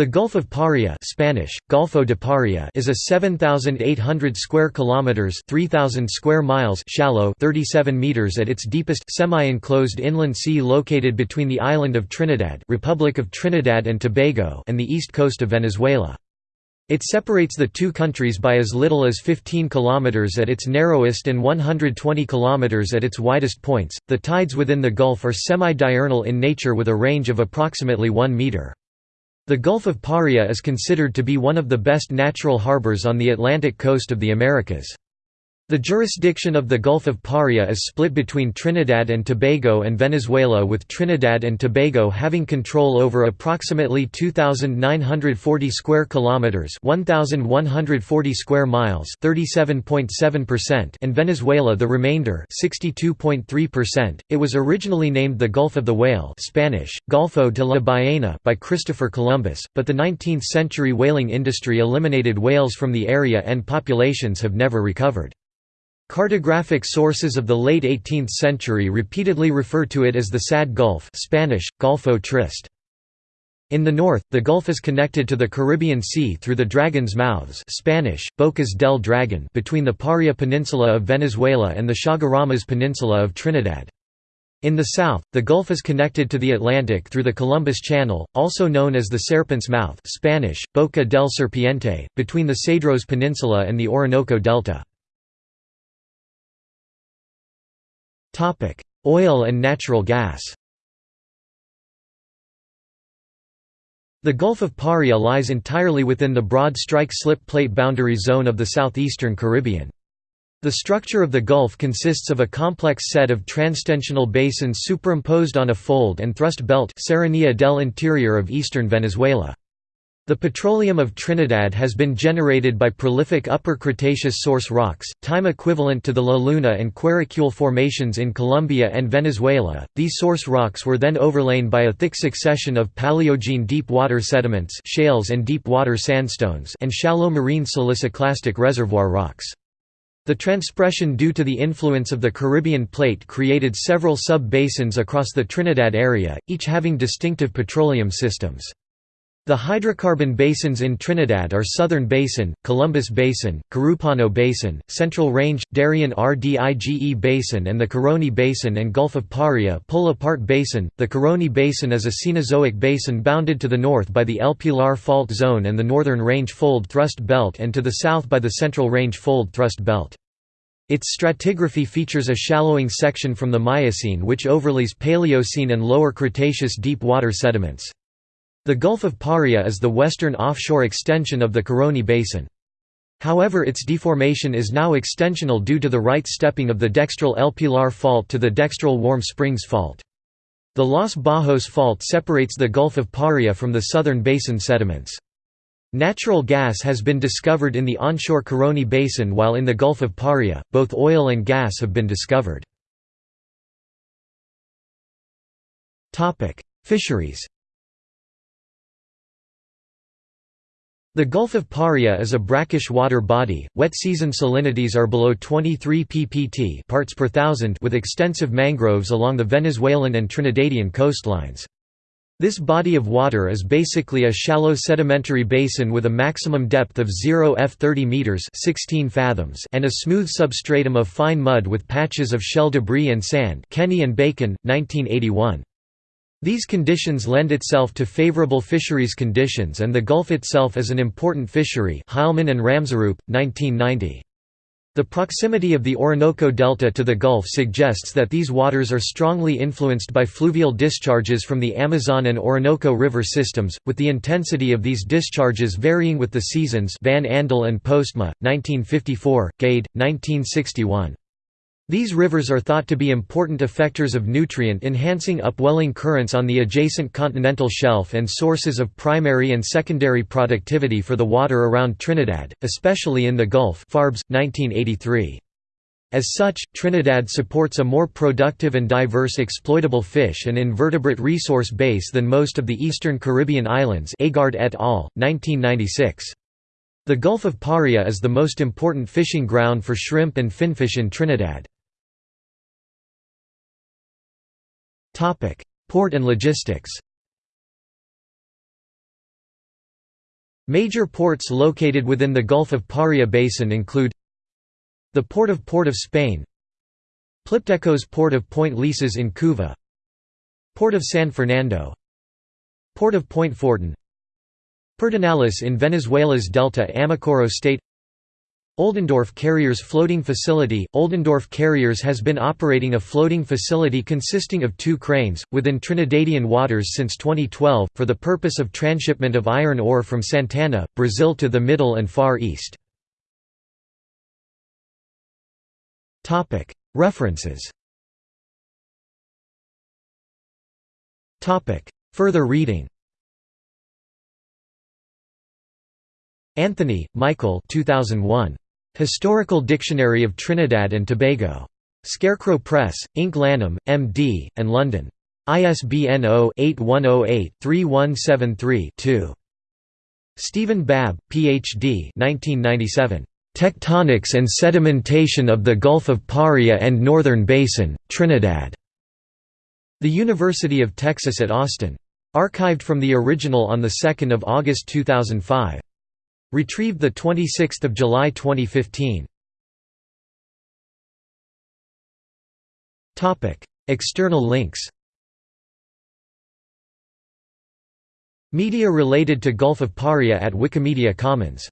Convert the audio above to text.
The Gulf of Paria Spanish, Golfo de Paria is a 7,800 square kilometers 3,000 square miles shallow 37 meters at its deepest semi-enclosed inland sea located between the island of Trinidad Republic of Trinidad and Tobago and the east coast of Venezuela. It separates the two countries by as little as 15 kilometers at its narrowest and 120 kilometers at its widest points. The tides within the Gulf are semi-diurnal in nature with a range of approximately 1 meter. The Gulf of Paria is considered to be one of the best natural harbors on the Atlantic coast of the Americas. The jurisdiction of the Gulf of Paria is split between Trinidad and Tobago and Venezuela with Trinidad and Tobago having control over approximately 2940 square kilometers, 1140 square miles, 37.7% and Venezuela the remainder, 62.3%. It was originally named the Gulf of the Whale, Spanish: Golfo de la Ballena by Christopher Columbus, but the 19th-century whaling industry eliminated whales from the area and populations have never recovered. Cartographic sources of the late 18th century repeatedly refer to it as the Sad Gulf Spanish, Golfo Triste. In the north, the Gulf is connected to the Caribbean Sea through the Dragon's Mouths Spanish, Bocas del Dragon between the Paria Peninsula of Venezuela and the Chaguaramas Peninsula of Trinidad. In the south, the Gulf is connected to the Atlantic through the Columbus Channel, also known as the Serpent's Mouth Spanish, Boca del Serpiente, between the Cedros Peninsula and the Orinoco Delta. Oil and natural gas The Gulf of Paria lies entirely within the broad strike-slip plate boundary zone of the southeastern Caribbean. The structure of the Gulf consists of a complex set of transtensional basins superimposed on a fold and thrust belt Serranía del Interior of eastern Venezuela. The petroleum of Trinidad has been generated by prolific Upper Cretaceous source rocks, time equivalent to the La Luna and Guaricule formations in Colombia and Venezuela. These source rocks were then overlain by a thick succession of Paleogene deep water sediments, shales and deep water sandstones, and shallow marine siliciclastic reservoir rocks. The transpression due to the influence of the Caribbean plate created several sub-basins across the Trinidad area, each having distinctive petroleum systems. The hydrocarbon basins in Trinidad are Southern Basin, Columbus Basin, Carupano Basin, Central Range, Darien Rdige Basin and the Caroni Basin and Gulf of Paria pull apart basin. The Caroni Basin is a Cenozoic basin bounded to the north by the El Pilar Fault Zone and the Northern Range Fold Thrust Belt and to the south by the Central Range Fold Thrust Belt. Its stratigraphy features a shallowing section from the Miocene which overlays Paleocene and Lower Cretaceous deep water sediments. The Gulf of Paria is the western offshore extension of the Caroni Basin. However its deformation is now extensional due to the right stepping of the dextral El Pilar Fault to the dextral Warm Springs Fault. The Los Bajos Fault separates the Gulf of Paria from the southern basin sediments. Natural gas has been discovered in the onshore Caroni Basin while in the Gulf of Paria, both oil and gas have been discovered. Fisheries The Gulf of Paria is a brackish water body. Wet season salinities are below 23 ppt parts per thousand with extensive mangroves along the Venezuelan and Trinidadian coastlines. This body of water is basically a shallow sedimentary basin with a maximum depth of 0 f 30 meters (16 fathoms) and a smooth substratum of fine mud with patches of shell debris and sand. Kenny and Bacon, 1981. These conditions lend itself to favorable fisheries conditions and the Gulf itself is an important fishery Heilman and Ramsarup, 1990. The proximity of the Orinoco Delta to the Gulf suggests that these waters are strongly influenced by fluvial discharges from the Amazon and Orinoco river systems, with the intensity of these discharges varying with the seasons Van Andel and Postma, 1954, Gade, 1961. These rivers are thought to be important effectors of nutrient-enhancing upwelling currents on the adjacent continental shelf and sources of primary and secondary productivity for the water around Trinidad, especially in the Gulf Farbs, 1983. As such, Trinidad supports a more productive and diverse exploitable fish and invertebrate resource base than most of the eastern Caribbean islands Agard et al., 1996. The Gulf of Paria is the most important fishing ground for shrimp and finfish in Trinidad. Port and logistics Major ports located within the Gulf of Paria basin include the Port of Port of Spain PLIPDECO's Port of Point Lisas in Couva Port of San Fernando Port of Point Fortin Pedernales in Venezuela's Delta Amacuro State Oldendorff Carriers Floating Facility. Oldendorff Carriers has been operating a floating facility consisting of two cranes, within Trinidadian waters since 2012, for the purpose of transshipment of iron ore from Santana, Brazil to the Middle and Far East. References. Further reading. Anthony, Michael 2001. Historical Dictionary of Trinidad and Tobago. Scarecrow Press, Inc. Lanham, M.D., and London. ISBN 0-8108-3173-2. Stephen Babb, Ph.D. 1997. Tectonics and Sedimentation of the Gulf of Paria and Northern Basin, Trinidad. The University of Texas at Austin. Archived from the original on 2 August 2005. Retrieved 26 July 2015. External links Media related to Gulf of Paria at Wikimedia Commons